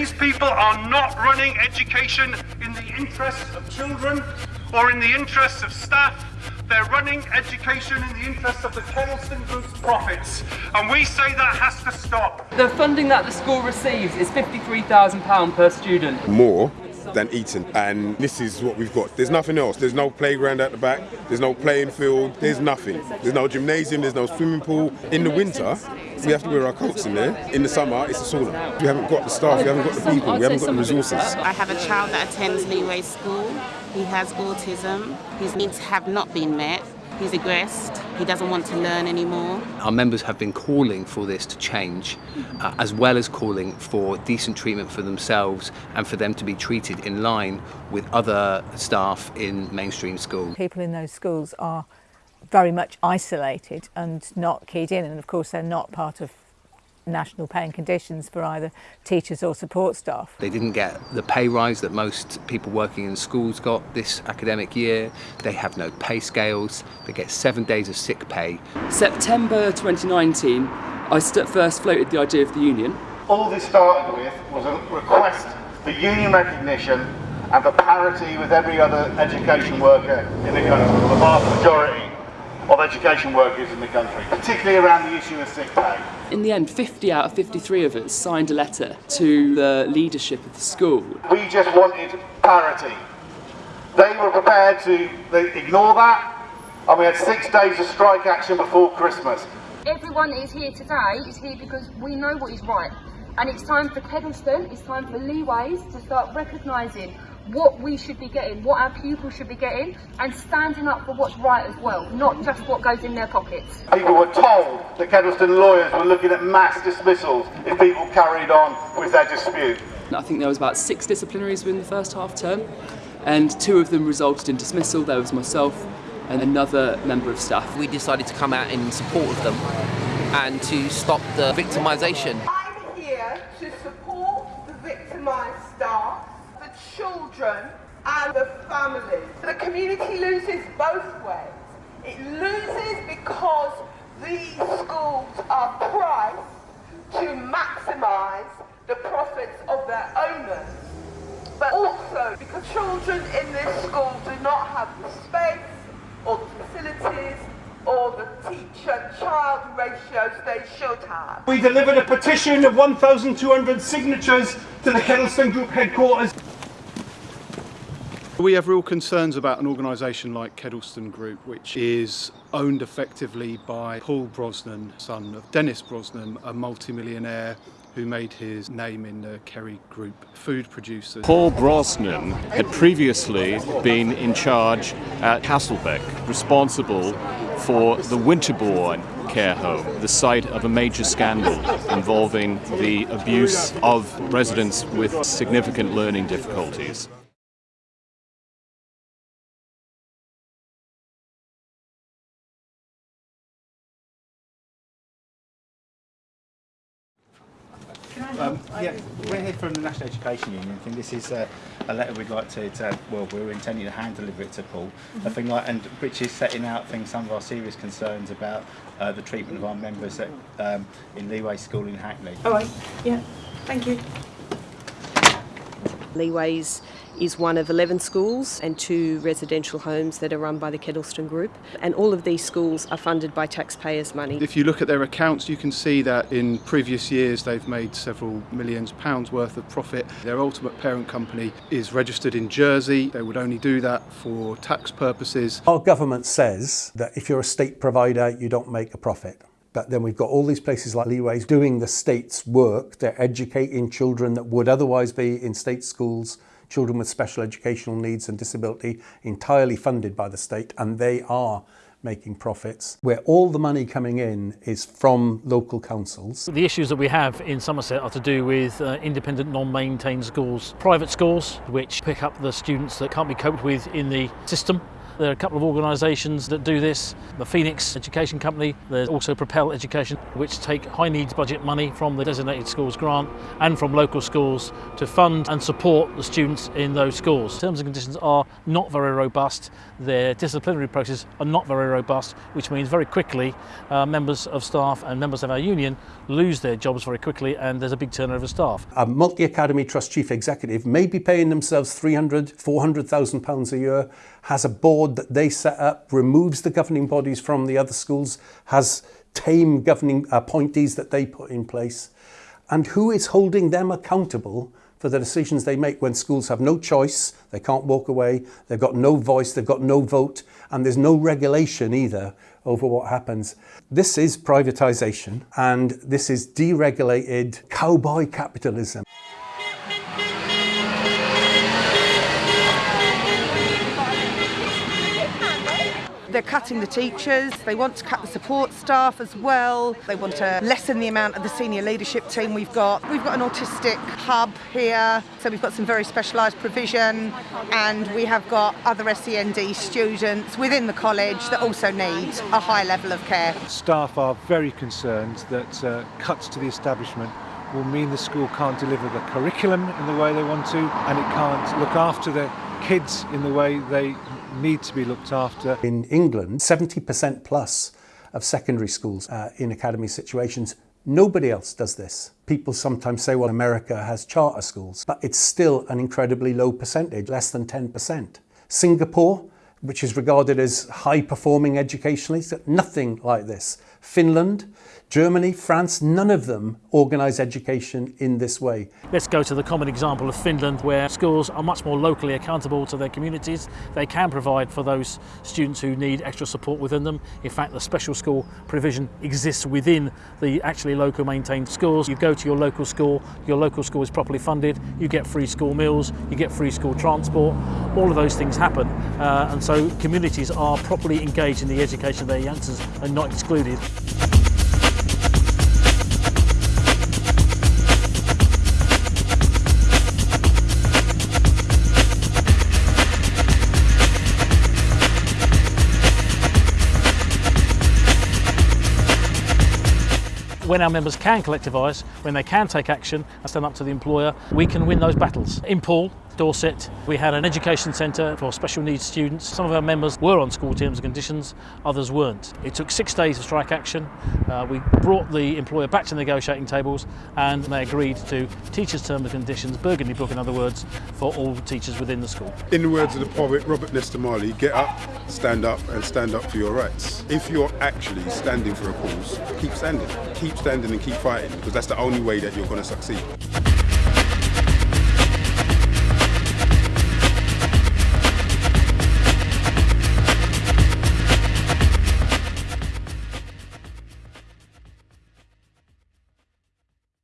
These people are not running education in the interests of children or in the interests of staff. They're running education in the interests of the Kedleston Group's profits. And we say that has to stop. The funding that the school receives is £53,000 per student. More than Eton. And this is what we've got. There's nothing else. There's no playground at the back. There's no playing field. There's nothing. There's no gymnasium. There's no swimming pool. In the winter we have to wear our coats in there. In the summer it's a sauna. We haven't got the staff. We haven't got the people. We haven't got the resources. I have a child that attends Leeway School. He has autism. His needs have not been met. He's aggressed, he doesn't want to learn anymore. Our members have been calling for this to change, uh, as well as calling for decent treatment for themselves and for them to be treated in line with other staff in mainstream schools. People in those schools are very much isolated and not keyed in and of course they're not part of national pay and conditions for either teachers or support staff. They didn't get the pay rise that most people working in schools got this academic year. They have no pay scales. They get seven days of sick pay. September 2019, I first floated the idea of the union. All this started with was a request for union recognition and for parity with every other education worker in the country, the vast majority of education workers in the country, particularly around the issue of sick pay. In the end, 50 out of 53 of us signed a letter to the leadership of the school. We just wanted parity. They were prepared to ignore that, and we had six days of strike action before Christmas. Everyone that is here today is here because we know what is right. And it's time for Kedleston, it's time for Leeways to start recognising what we should be getting, what our pupils should be getting, and standing up for what's right as well, not just what goes in their pockets. People were told that Kedleston lawyers were looking at mass dismissals if people carried on with their dispute. I think there was about six disciplinaries within the first half term, and two of them resulted in dismissal. There was myself and another member of staff. We decided to come out in support of them and to stop the victimisation. Children and the families. The community loses both ways. It loses because these schools are priced to maximise the profits of their owners, but also because children in this school do not have the space or the facilities or the teacher-child ratios they should have. We delivered a petition of 1,200 signatures to the Kedleston Group headquarters. We have real concerns about an organisation like Kedleston Group, which is owned effectively by Paul Brosnan, son of Dennis Brosnan, a multimillionaire who made his name in the Kerry Group food producers. Paul Brosnan had previously been in charge at Castlebeck, responsible for the Winterbourne care home, the site of a major scandal involving the abuse of residents with significant learning difficulties. Um, yeah, we're here from the National Education Union. I think this is a, a letter we'd like to, to, well, we're intending to hand deliver it to Paul. Mm -hmm. I think like, and which is setting out things, some of our serious concerns about uh, the treatment of our members at, um, in Leeway School in Hackney. All right, yeah, thank you. Leeways is one of 11 schools and two residential homes that are run by the Kedleston Group and all of these schools are funded by taxpayers' money. If you look at their accounts you can see that in previous years they've made several millions pounds worth of profit. Their ultimate parent company is registered in Jersey. They would only do that for tax purposes. Our government says that if you're a state provider you don't make a profit. But then we've got all these places like Leeways doing the state's work. They're educating children that would otherwise be in state schools, children with special educational needs and disability, entirely funded by the state, and they are making profits, where all the money coming in is from local councils. The issues that we have in Somerset are to do with uh, independent non-maintained schools, private schools which pick up the students that can't be coped with in the system There are a couple of organisations that do this. The Phoenix Education Company, there's also Propel Education, which take high needs budget money from the Designated Schools Grant and from local schools to fund and support the students in those schools. Terms and conditions are not very robust. Their disciplinary processes are not very robust, which means very quickly uh, members of staff and members of our union lose their jobs very quickly and there's a big turnover of staff. A multi-academy trust chief executive may be paying themselves 300, 400,000 pounds a year, has a board that they set up, removes the governing bodies from the other schools, has tame governing uh, appointees that they put in place. And who is holding them accountable for the decisions they make when schools have no choice, they can't walk away, they've got no voice, they've got no vote, and there's no regulation either over what happens. This is privatisation and this is deregulated cowboy capitalism. They're cutting the teachers, they want to cut the support staff as well, they want to lessen the amount of the senior leadership team we've got. We've got an autistic hub here, so we've got some very specialised provision and we have got other SEND students within the college that also need a high level of care. Staff are very concerned that uh, cuts to the establishment will mean the school can't deliver the curriculum in the way they want to and it can't look after the kids in the way they need to be looked after. In England, 70% plus of secondary schools uh, in academy situations Nobody else does this. People sometimes say, well, America has charter schools, but it's still an incredibly low percentage, less than 10%. Singapore, which is regarded as high performing educationally, nothing like this. Finland, Germany, France, none of them organise education in this way. Let's go to the common example of Finland where schools are much more locally accountable to their communities. They can provide for those students who need extra support within them. In fact, the special school provision exists within the actually local maintained schools. You go to your local school, your local school is properly funded, you get free school meals, you get free school transport, all of those things happen. Uh, and so communities are properly engaged in the education of their youngsters and not excluded. When our members can collectivise, when they can take action and stand up to the employer, we can win those battles. In Poole, Dorset, we had an education centre for special needs students. Some of our members were on school terms and conditions, others weren't. It took six days of strike action. Uh, we brought the employer back to negotiating tables and they agreed to teachers' terms and conditions, Burgundy Book in other words, for all teachers within the school. In the words of the poet Robert Nesta Marley, get up, stand up and stand up for your rights. If you're actually standing for a cause, keep standing. Keep standing and keep fighting because that's the only way that you're going to succeed.